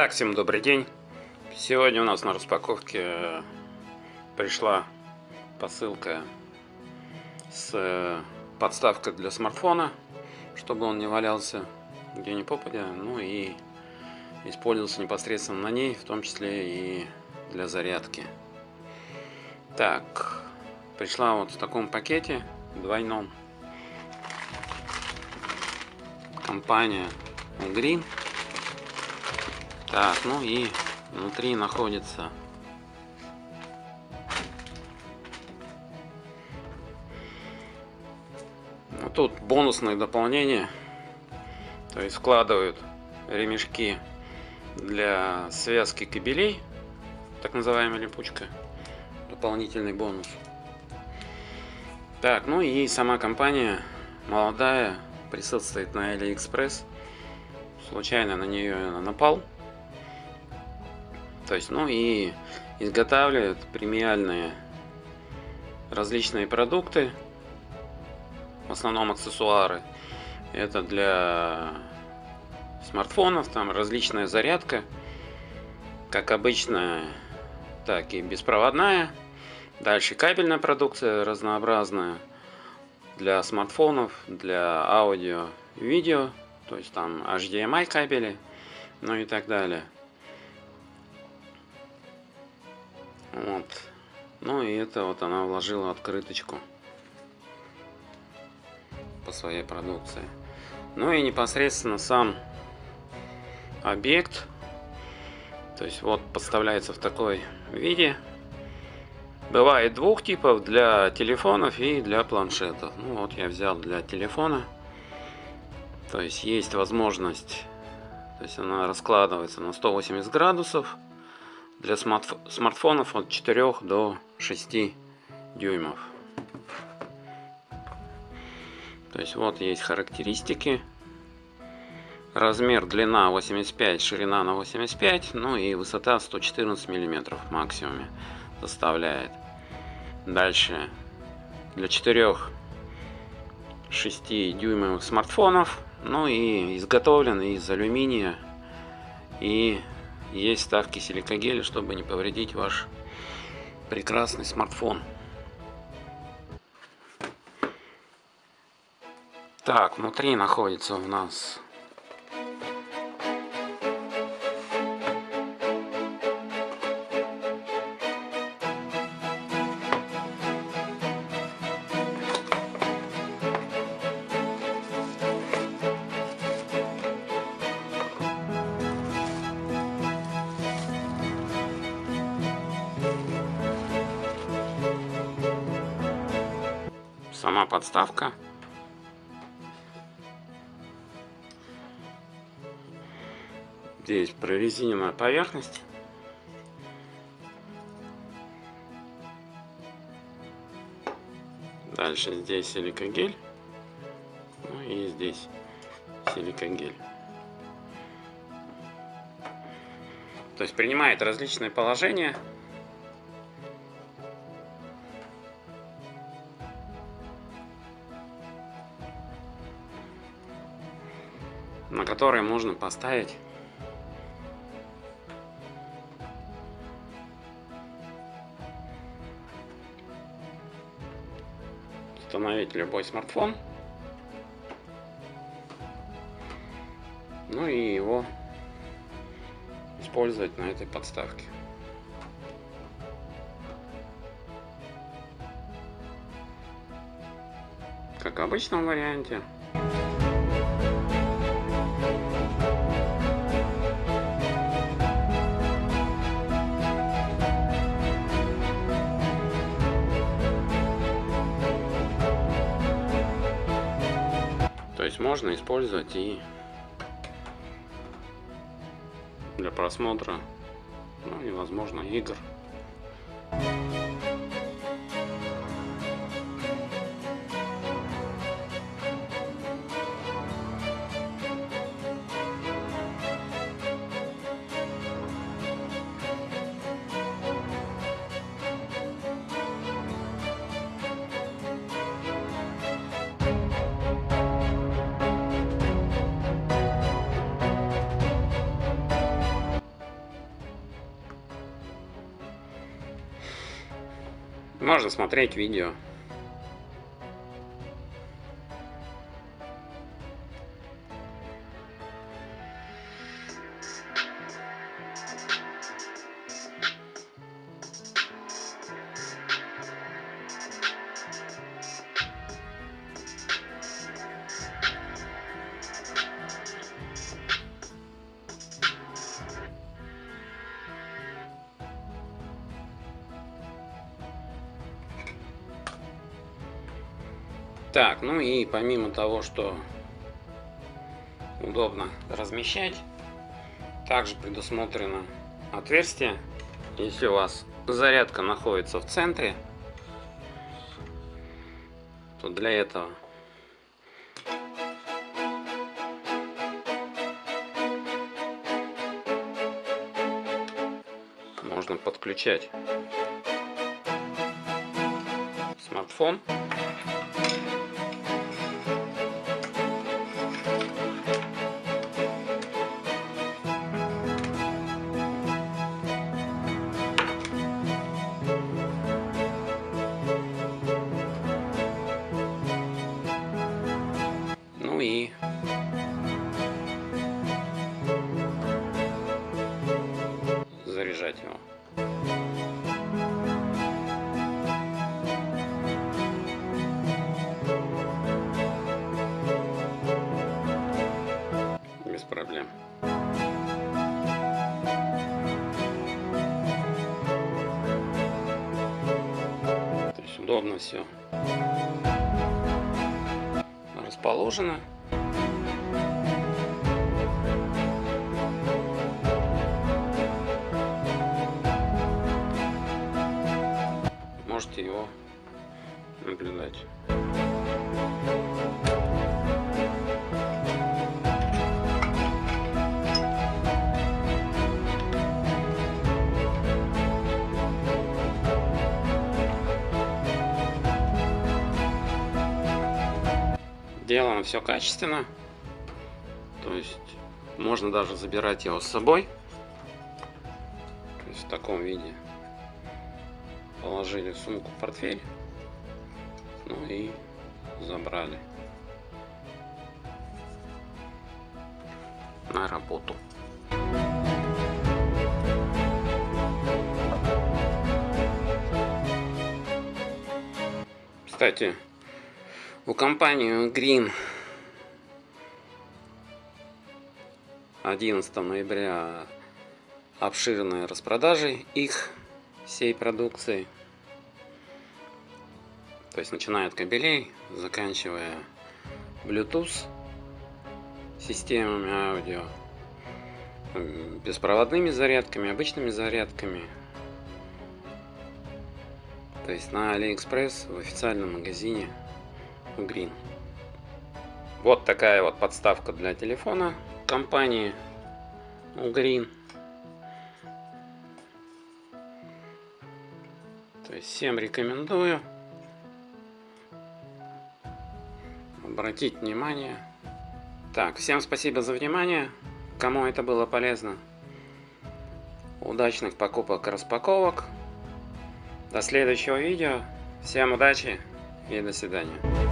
Так, всем добрый день. Сегодня у нас на распаковке пришла посылка с э, подставкой для смартфона, чтобы он не валялся где ни попадя, ну и использовался непосредственно на ней, в том числе и для зарядки. Так, пришла вот в таком пакете двойном. Компания Green. Так, ну и внутри находится. Ну, тут бонусное дополнение то есть вкладывают ремешки для связки кабелей так называемая липучка дополнительный бонус. Так ну и сама компания молодая присутствует на AliExpress случайно на нее напал то есть, ну и изготавливают премиальные различные продукты, в основном аксессуары. Это для смартфонов, там различная зарядка, как обычная, так и беспроводная. Дальше кабельная продукция разнообразная для смартфонов, для аудио, видео, то есть там HDMI кабели, ну и так далее. Вот. Ну и это вот она вложила открыточку по своей продукции. Ну и непосредственно сам объект. То есть вот подставляется в такой виде. Бывает двух типов для телефонов и для планшетов. Ну вот я взял для телефона. То есть есть возможность, то есть она раскладывается на 180 градусов для смартфонов от 4 до 6 дюймов. То есть вот есть характеристики. Размер длина 85, ширина на 85, ну и высота 114 миллиметров максимуме составляет. Дальше для 4 6 дюймовых смартфонов, ну и изготовлен из алюминия и есть ставки силикогеля, чтобы не повредить ваш прекрасный смартфон. Так, внутри находится у нас сама подставка. Здесь прорезиненная поверхность. Дальше здесь силикогель. Ну и здесь силикогель. То есть принимает различные положения на которые можно поставить установить любой смартфон. Ну и его использовать на этой подставке. Как в обычном варианте можно использовать и для просмотра, ну и возможно игр. Можно смотреть видео. Так, ну и помимо того, что удобно размещать, также предусмотрено отверстие. Если у вас зарядка находится в центре, то для этого можно подключать смартфон Удобно все расположено. Можете его наблюдать. Сделано все качественно. То есть можно даже забирать его с собой. То есть в таком виде. Положили сумку в портфель. Ну и забрали на работу. Кстати, у компании Green 11 ноября обширные распродажи их всей продукции. То есть начиная от кабелей, заканчивая Bluetooth системами аудио, беспроводными зарядками, обычными зарядками. То есть на AliExpress в официальном магазине Green. Вот такая вот подставка для телефона компании Green. То есть всем рекомендую обратить внимание. Так, всем спасибо за внимание. Кому это было полезно. Удачных покупок и распаковок. До следующего видео. Всем удачи и до свидания.